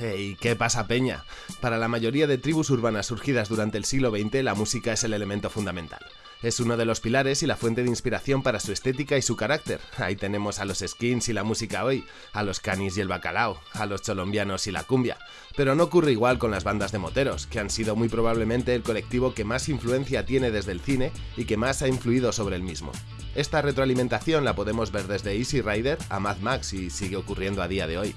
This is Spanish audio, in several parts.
Hey, ¿qué pasa peña? Para la mayoría de tribus urbanas surgidas durante el siglo XX, la música es el elemento fundamental. Es uno de los pilares y la fuente de inspiración para su estética y su carácter. Ahí tenemos a los skins y la música hoy, a los canis y el bacalao, a los cholombianos y la cumbia. Pero no ocurre igual con las bandas de moteros, que han sido muy probablemente el colectivo que más influencia tiene desde el cine y que más ha influido sobre el mismo. Esta retroalimentación la podemos ver desde Easy Rider a Mad Max y sigue ocurriendo a día de hoy.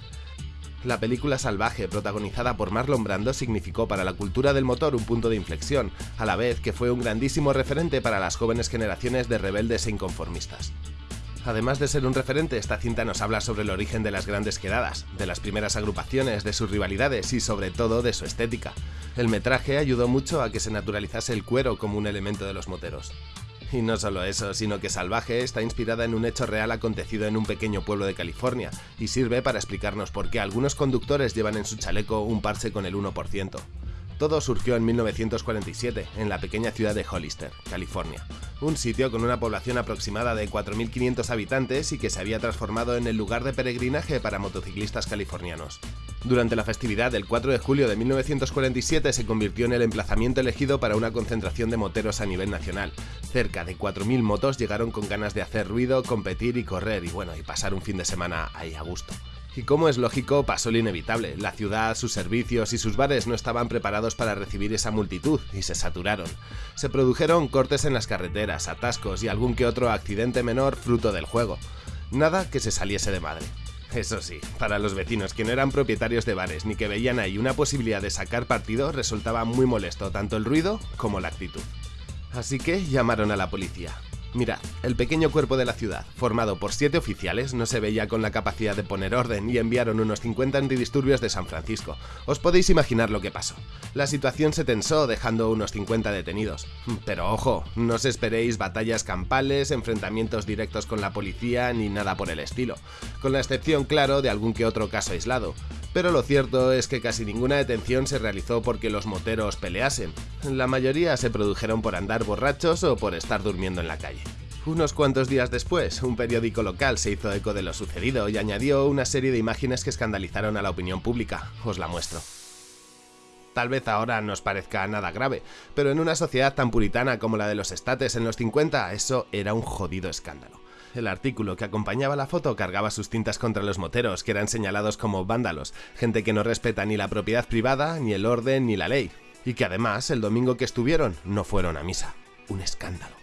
La película Salvaje, protagonizada por Marlon Brando, significó para la cultura del motor un punto de inflexión, a la vez que fue un grandísimo referente para las jóvenes generaciones de rebeldes e inconformistas. Además de ser un referente, esta cinta nos habla sobre el origen de las grandes quedadas, de las primeras agrupaciones, de sus rivalidades y sobre todo de su estética. El metraje ayudó mucho a que se naturalizase el cuero como un elemento de los moteros. Y no solo eso, sino que Salvaje está inspirada en un hecho real acontecido en un pequeño pueblo de California, y sirve para explicarnos por qué algunos conductores llevan en su chaleco un parche con el 1%. Todo surgió en 1947, en la pequeña ciudad de Hollister, California, un sitio con una población aproximada de 4.500 habitantes y que se había transformado en el lugar de peregrinaje para motociclistas californianos. Durante la festividad del 4 de julio de 1947 se convirtió en el emplazamiento elegido para una concentración de moteros a nivel nacional. Cerca de 4.000 motos llegaron con ganas de hacer ruido, competir y correr y bueno, y pasar un fin de semana ahí a gusto. Y como es lógico, pasó lo inevitable. La ciudad, sus servicios y sus bares no estaban preparados para recibir esa multitud y se saturaron. Se produjeron cortes en las carreteras, atascos y algún que otro accidente menor fruto del juego. Nada que se saliese de madre. Eso sí, para los vecinos que no eran propietarios de bares ni que veían ahí una posibilidad de sacar partido, resultaba muy molesto tanto el ruido como la actitud. Así que llamaron a la policía. Mirad, el pequeño cuerpo de la ciudad, formado por siete oficiales, no se veía con la capacidad de poner orden y enviaron unos 50 antidisturbios de San Francisco. Os podéis imaginar lo que pasó. La situación se tensó dejando unos 50 detenidos. Pero ojo, no os esperéis batallas campales, enfrentamientos directos con la policía ni nada por el estilo, con la excepción claro de algún que otro caso aislado. Pero lo cierto es que casi ninguna detención se realizó porque los moteros peleasen. La mayoría se produjeron por andar borrachos o por estar durmiendo en la calle. Unos cuantos días después, un periódico local se hizo eco de lo sucedido y añadió una serie de imágenes que escandalizaron a la opinión pública. Os la muestro. Tal vez ahora nos parezca nada grave, pero en una sociedad tan puritana como la de los estates en los 50, eso era un jodido escándalo. El artículo que acompañaba la foto cargaba sus cintas contra los moteros, que eran señalados como vándalos, gente que no respeta ni la propiedad privada, ni el orden, ni la ley, y que además el domingo que estuvieron no fueron a misa. Un escándalo.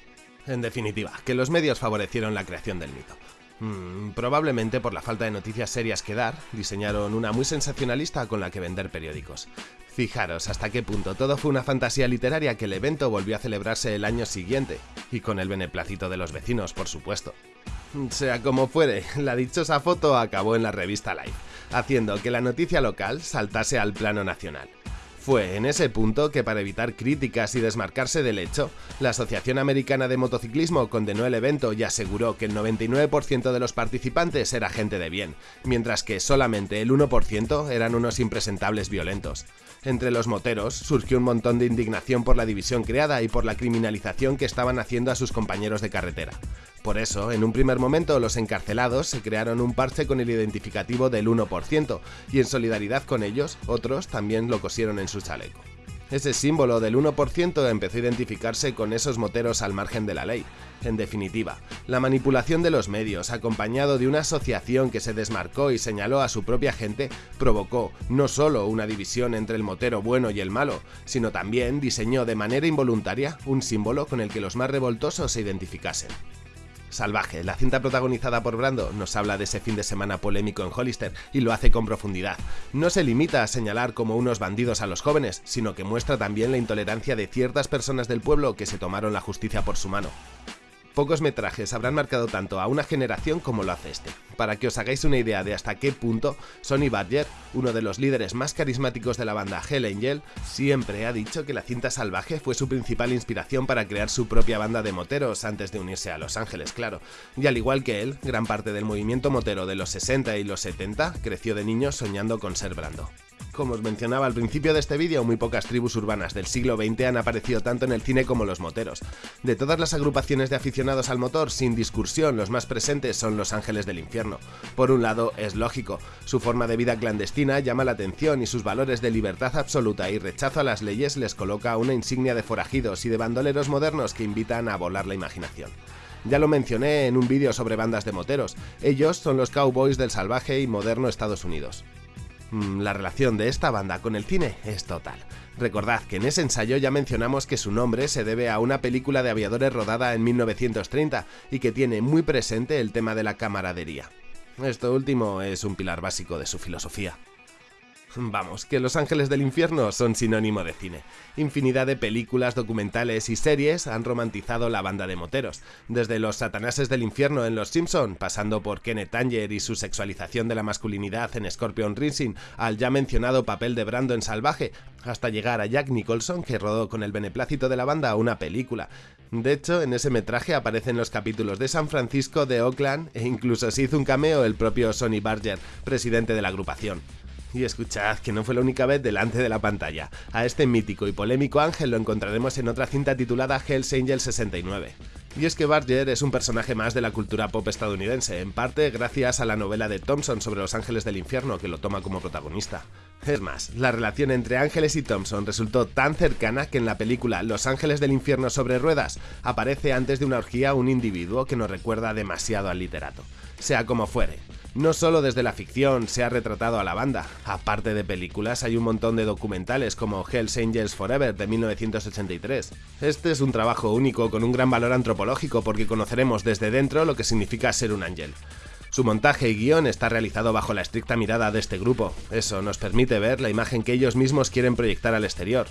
En definitiva, que los medios favorecieron la creación del mito. Mm, probablemente por la falta de noticias serias que dar, diseñaron una muy sensacionalista con la que vender periódicos. Fijaros hasta qué punto todo fue una fantasía literaria que el evento volvió a celebrarse el año siguiente, y con el beneplácito de los vecinos, por supuesto. Sea como fuere, la dichosa foto acabó en la revista Life, haciendo que la noticia local saltase al plano nacional. Fue en ese punto que para evitar críticas y desmarcarse del hecho, la Asociación Americana de Motociclismo condenó el evento y aseguró que el 99% de los participantes era gente de bien, mientras que solamente el 1% eran unos impresentables violentos. Entre los moteros surgió un montón de indignación por la división creada y por la criminalización que estaban haciendo a sus compañeros de carretera. Por eso, en un primer momento, los encarcelados se crearon un parche con el identificativo del 1%, y en solidaridad con ellos, otros también lo cosieron en su chaleco. Ese símbolo del 1% empezó a identificarse con esos moteros al margen de la ley. En definitiva, la manipulación de los medios, acompañado de una asociación que se desmarcó y señaló a su propia gente, provocó no solo una división entre el motero bueno y el malo, sino también diseñó de manera involuntaria un símbolo con el que los más revoltosos se identificasen. Salvaje, la cinta protagonizada por Brando, nos habla de ese fin de semana polémico en Hollister y lo hace con profundidad. No se limita a señalar como unos bandidos a los jóvenes, sino que muestra también la intolerancia de ciertas personas del pueblo que se tomaron la justicia por su mano. Pocos metrajes habrán marcado tanto a una generación como lo hace este. Para que os hagáis una idea de hasta qué punto, Sonny Badger, uno de los líderes más carismáticos de la banda Hell Angel, siempre ha dicho que la cinta salvaje fue su principal inspiración para crear su propia banda de moteros antes de unirse a Los Ángeles, claro. Y al igual que él, gran parte del movimiento motero de los 60 y los 70 creció de niño soñando con ser Brando. Como os mencionaba al principio de este vídeo, muy pocas tribus urbanas del siglo XX han aparecido tanto en el cine como los moteros. De todas las agrupaciones de aficionados al motor, sin discusión, los más presentes son los ángeles del infierno. Por un lado, es lógico, su forma de vida clandestina llama la atención y sus valores de libertad absoluta y rechazo a las leyes les coloca una insignia de forajidos y de bandoleros modernos que invitan a volar la imaginación. Ya lo mencioné en un vídeo sobre bandas de moteros, ellos son los cowboys del salvaje y moderno Estados Unidos. Mm, la relación de esta banda con el cine es total. Recordad que en ese ensayo ya mencionamos que su nombre se debe a una película de aviadores rodada en 1930 y que tiene muy presente el tema de la camaradería. Esto último es un pilar básico de su filosofía. Vamos, que Los Ángeles del Infierno son sinónimo de cine. Infinidad de películas, documentales y series han romantizado la banda de moteros, desde los satanases del infierno en Los Simpson, pasando por Kenneth Anger y su sexualización de la masculinidad en Scorpion Rising, al ya mencionado papel de Brando en Salvaje, hasta llegar a Jack Nicholson que rodó con el beneplácito de la banda una película. De hecho, en ese metraje aparecen los capítulos de San Francisco, de Oakland e incluso se hizo un cameo el propio Sonny Barger, presidente de la agrupación. Y escuchad que no fue la única vez delante de la pantalla. A este mítico y polémico ángel lo encontraremos en otra cinta titulada Hell's Angel 69. Y es que Barger es un personaje más de la cultura pop estadounidense, en parte gracias a la novela de Thompson sobre los ángeles del infierno que lo toma como protagonista. Es más, la relación entre Ángeles y Thompson resultó tan cercana que en la película Los ángeles del infierno sobre ruedas aparece antes de una orgía un individuo que nos recuerda demasiado al literato. Sea como fuere, no solo desde la ficción se ha retratado a la banda, aparte de películas hay un montón de documentales como Hells Angels Forever de 1983. Este es un trabajo único con un gran valor antropológico porque conoceremos desde dentro lo que significa ser un ángel. Su montaje y guion está realizado bajo la estricta mirada de este grupo, eso nos permite ver la imagen que ellos mismos quieren proyectar al exterior.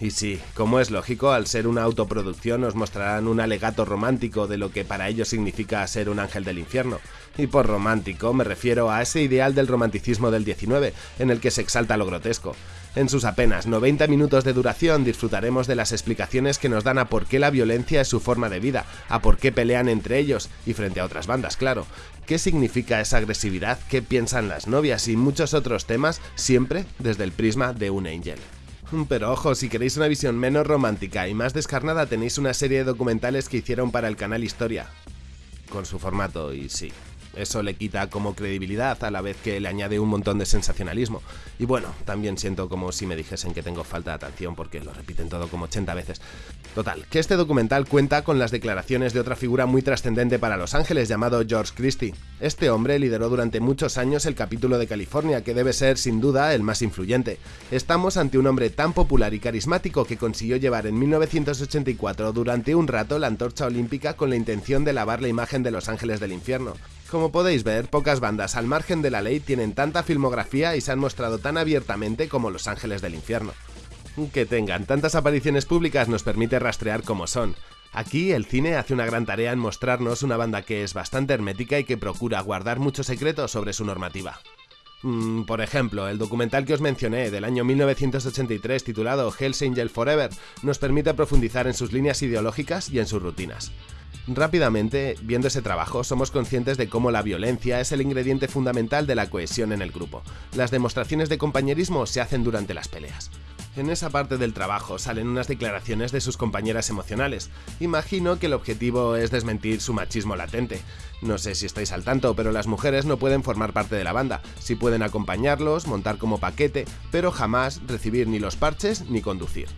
Y sí, como es lógico, al ser una autoproducción nos mostrarán un alegato romántico de lo que para ellos significa ser un ángel del infierno. Y por romántico me refiero a ese ideal del romanticismo del 19, en el que se exalta lo grotesco. En sus apenas 90 minutos de duración disfrutaremos de las explicaciones que nos dan a por qué la violencia es su forma de vida, a por qué pelean entre ellos y frente a otras bandas, claro. ¿Qué significa esa agresividad? ¿Qué piensan las novias? Y muchos otros temas, siempre desde el prisma de un angel. Pero ojo, si queréis una visión menos romántica y más descarnada tenéis una serie de documentales que hicieron para el canal Historia. Con su formato, y sí, eso le quita como credibilidad a la vez que le añade un montón de sensacionalismo. Y bueno, también siento como si me dijesen que tengo falta de atención porque lo repiten todo como 80 veces. Total, que este documental cuenta con las declaraciones de otra figura muy trascendente para Los Ángeles llamado George Christie. Este hombre lideró durante muchos años el capítulo de California, que debe ser sin duda el más influyente. Estamos ante un hombre tan popular y carismático que consiguió llevar en 1984 durante un rato la antorcha olímpica con la intención de lavar la imagen de Los Ángeles del Infierno. Como podéis ver, pocas bandas al margen de la ley tienen tanta filmografía y se han mostrado tan abiertamente como Los Ángeles del Infierno. Que tengan tantas apariciones públicas nos permite rastrear cómo son. Aquí el cine hace una gran tarea en mostrarnos una banda que es bastante hermética y que procura guardar muchos secretos sobre su normativa. Mm, por ejemplo, el documental que os mencioné del año 1983 titulado Hell's Angel Forever nos permite profundizar en sus líneas ideológicas y en sus rutinas. Rápidamente, viendo ese trabajo, somos conscientes de cómo la violencia es el ingrediente fundamental de la cohesión en el grupo. Las demostraciones de compañerismo se hacen durante las peleas. En esa parte del trabajo salen unas declaraciones de sus compañeras emocionales. Imagino que el objetivo es desmentir su machismo latente. No sé si estáis al tanto, pero las mujeres no pueden formar parte de la banda. Sí pueden acompañarlos, montar como paquete, pero jamás recibir ni los parches ni conducir.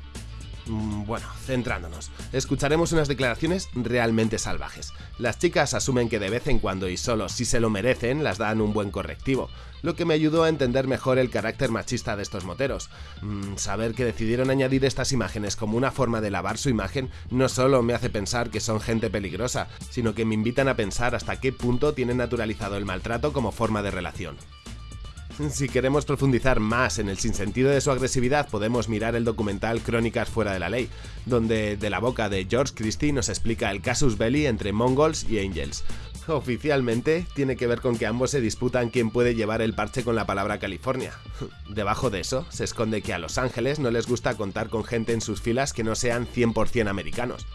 Mm, bueno, centrándonos, escucharemos unas declaraciones realmente salvajes. Las chicas asumen que de vez en cuando y solo si se lo merecen las dan un buen correctivo, lo que me ayudó a entender mejor el carácter machista de estos moteros. Mm, saber que decidieron añadir estas imágenes como una forma de lavar su imagen no solo me hace pensar que son gente peligrosa, sino que me invitan a pensar hasta qué punto tienen naturalizado el maltrato como forma de relación. Si queremos profundizar más en el sinsentido de su agresividad, podemos mirar el documental Crónicas fuera de la ley, donde de la boca de George Christie nos explica el casus belli entre mongols y angels. Oficialmente tiene que ver con que ambos se disputan quién puede llevar el parche con la palabra California. Debajo de eso se esconde que a Los Ángeles no les gusta contar con gente en sus filas que no sean 100% americanos.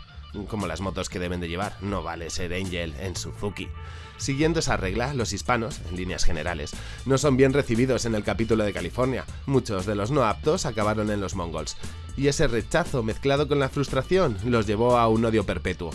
como las motos que deben de llevar, no vale ser Angel en Suzuki. Siguiendo esa regla, los hispanos, en líneas generales, no son bien recibidos en el capítulo de California. Muchos de los no aptos acabaron en los mongols, y ese rechazo mezclado con la frustración los llevó a un odio perpetuo.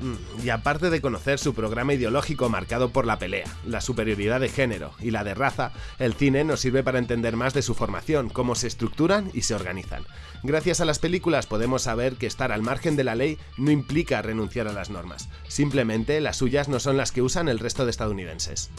Mm, y aparte de conocer su programa ideológico marcado por la pelea, la superioridad de género y la de raza, el cine nos sirve para entender más de su formación, cómo se estructuran y se organizan. Gracias a las películas podemos saber que estar al margen de la ley no implica renunciar a las normas, simplemente las suyas no son las que usan el resto de estadounidenses.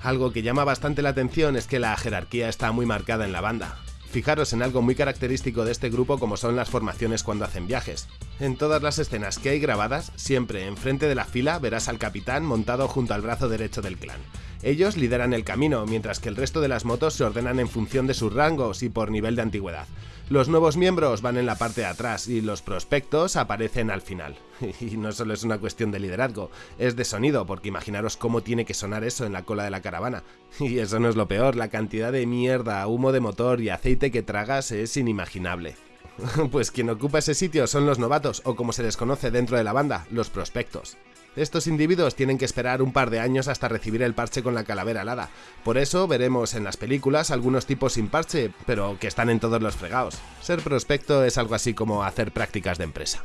Algo que llama bastante la atención es que la jerarquía está muy marcada en la banda. Fijaros en algo muy característico de este grupo como son las formaciones cuando hacen viajes. En todas las escenas que hay grabadas, siempre enfrente de la fila verás al capitán montado junto al brazo derecho del clan. Ellos lideran el camino, mientras que el resto de las motos se ordenan en función de sus rangos y por nivel de antigüedad. Los nuevos miembros van en la parte de atrás y los prospectos aparecen al final. Y no solo es una cuestión de liderazgo, es de sonido, porque imaginaros cómo tiene que sonar eso en la cola de la caravana. Y eso no es lo peor, la cantidad de mierda, humo de motor y aceite que tragas es inimaginable. Pues quien ocupa ese sitio son los novatos, o como se les conoce dentro de la banda, los prospectos. Estos individuos tienen que esperar un par de años hasta recibir el parche con la calavera alada. Por eso veremos en las películas algunos tipos sin parche, pero que están en todos los fregados. Ser prospecto es algo así como hacer prácticas de empresa.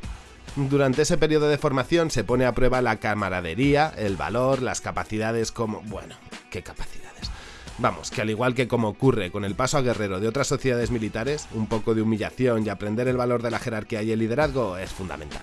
Durante ese periodo de formación se pone a prueba la camaradería, el valor, las capacidades como... bueno, ¿qué capacidades? Vamos, que al igual que como ocurre con el paso a guerrero de otras sociedades militares, un poco de humillación y aprender el valor de la jerarquía y el liderazgo es fundamental.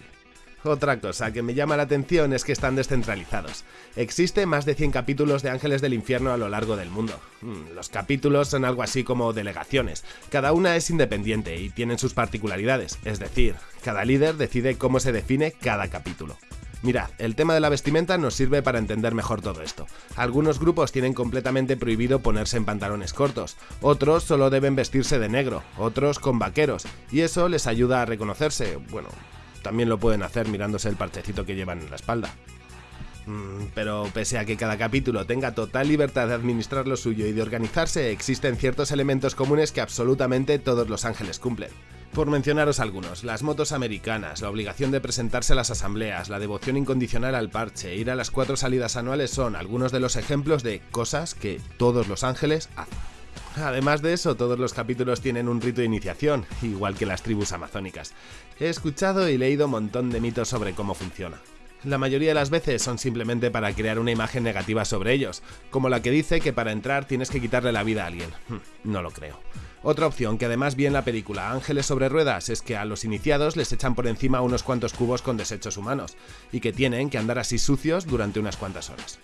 Otra cosa que me llama la atención es que están descentralizados. Existe más de 100 capítulos de Ángeles del Infierno a lo largo del mundo. Mm, los capítulos son algo así como delegaciones. Cada una es independiente y tienen sus particularidades, es decir, cada líder decide cómo se define cada capítulo. Mirad, el tema de la vestimenta nos sirve para entender mejor todo esto. Algunos grupos tienen completamente prohibido ponerse en pantalones cortos, otros solo deben vestirse de negro, otros con vaqueros, y eso les ayuda a reconocerse, bueno, también lo pueden hacer mirándose el parchecito que llevan en la espalda. Mm, pero pese a que cada capítulo tenga total libertad de administrar lo suyo y de organizarse, existen ciertos elementos comunes que absolutamente todos los ángeles cumplen. Por mencionaros algunos, las motos americanas, la obligación de presentarse a las asambleas, la devoción incondicional al parche, ir a las cuatro salidas anuales son algunos de los ejemplos de cosas que todos los ángeles hacen. Además de eso, todos los capítulos tienen un rito de iniciación, igual que las tribus amazónicas. He escuchado y leído un montón de mitos sobre cómo funciona. La mayoría de las veces son simplemente para crear una imagen negativa sobre ellos, como la que dice que para entrar tienes que quitarle la vida a alguien. Hmm, no lo creo. Otra opción que además vi en la película Ángeles sobre Ruedas es que a los iniciados les echan por encima unos cuantos cubos con desechos humanos, y que tienen que andar así sucios durante unas cuantas horas.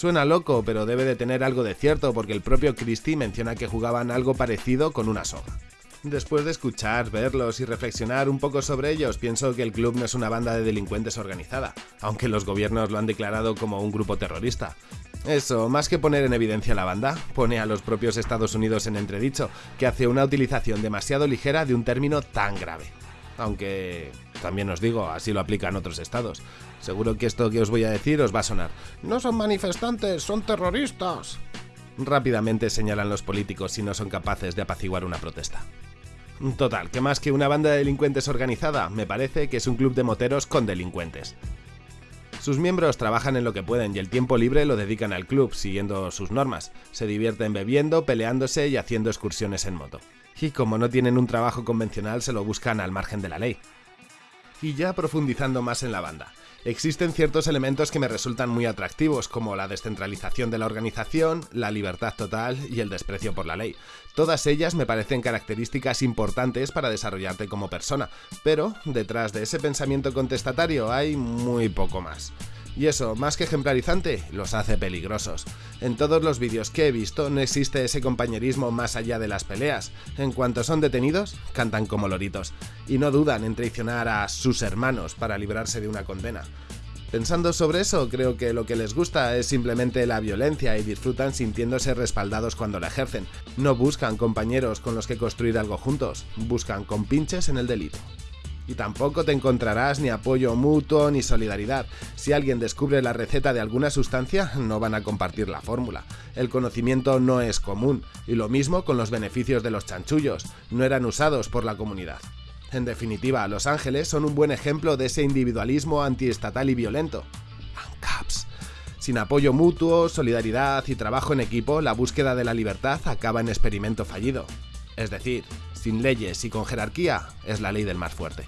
Suena loco, pero debe de tener algo de cierto porque el propio Christie menciona que jugaban algo parecido con una soga. Después de escuchar, verlos y reflexionar un poco sobre ellos, pienso que el club no es una banda de delincuentes organizada, aunque los gobiernos lo han declarado como un grupo terrorista. Eso, más que poner en evidencia la banda, pone a los propios Estados Unidos en entredicho, que hace una utilización demasiado ligera de un término tan grave. Aunque, también os digo, así lo aplican otros estados. Seguro que esto que os voy a decir os va a sonar. No son manifestantes, son terroristas. Rápidamente señalan los políticos si no son capaces de apaciguar una protesta. Total, que más que una banda de delincuentes organizada, me parece que es un club de moteros con delincuentes. Sus miembros trabajan en lo que pueden y el tiempo libre lo dedican al club, siguiendo sus normas. Se divierten bebiendo, peleándose y haciendo excursiones en moto. Y como no tienen un trabajo convencional, se lo buscan al margen de la ley. Y ya profundizando más en la banda. Existen ciertos elementos que me resultan muy atractivos, como la descentralización de la organización, la libertad total y el desprecio por la ley. Todas ellas me parecen características importantes para desarrollarte como persona, pero detrás de ese pensamiento contestatario hay muy poco más. Y eso, más que ejemplarizante, los hace peligrosos. En todos los vídeos que he visto no existe ese compañerismo más allá de las peleas. En cuanto son detenidos, cantan como loritos. Y no dudan en traicionar a sus hermanos para librarse de una condena. Pensando sobre eso, creo que lo que les gusta es simplemente la violencia y disfrutan sintiéndose respaldados cuando la ejercen. No buscan compañeros con los que construir algo juntos, buscan compinches en el delito y tampoco te encontrarás ni apoyo mutuo ni solidaridad. Si alguien descubre la receta de alguna sustancia, no van a compartir la fórmula. El conocimiento no es común, y lo mismo con los beneficios de los chanchullos, no eran usados por la comunidad. En definitiva, Los Ángeles son un buen ejemplo de ese individualismo antiestatal y violento. ANCAPS. Sin apoyo mutuo, solidaridad y trabajo en equipo, la búsqueda de la libertad acaba en experimento fallido. Es decir, sin leyes y con jerarquía, es la ley del más fuerte.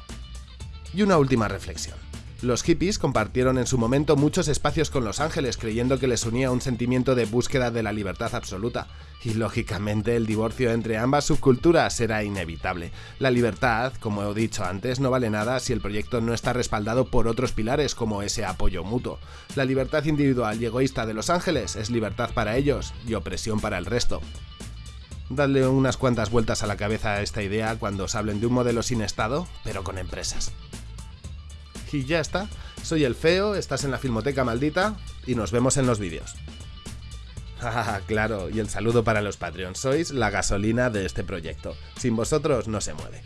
Y una última reflexión. Los hippies compartieron en su momento muchos espacios con Los Ángeles creyendo que les unía un sentimiento de búsqueda de la libertad absoluta. Y lógicamente el divorcio entre ambas subculturas era inevitable. La libertad, como he dicho antes, no vale nada si el proyecto no está respaldado por otros pilares como ese apoyo mutuo. La libertad individual y egoísta de Los Ángeles es libertad para ellos y opresión para el resto. Dadle unas cuantas vueltas a la cabeza a esta idea cuando os hablen de un modelo sin Estado, pero con empresas. Y ya está. Soy el feo, estás en la Filmoteca Maldita y nos vemos en los vídeos. Ah, claro, y el saludo para los Patreons. Sois la gasolina de este proyecto. Sin vosotros no se mueve.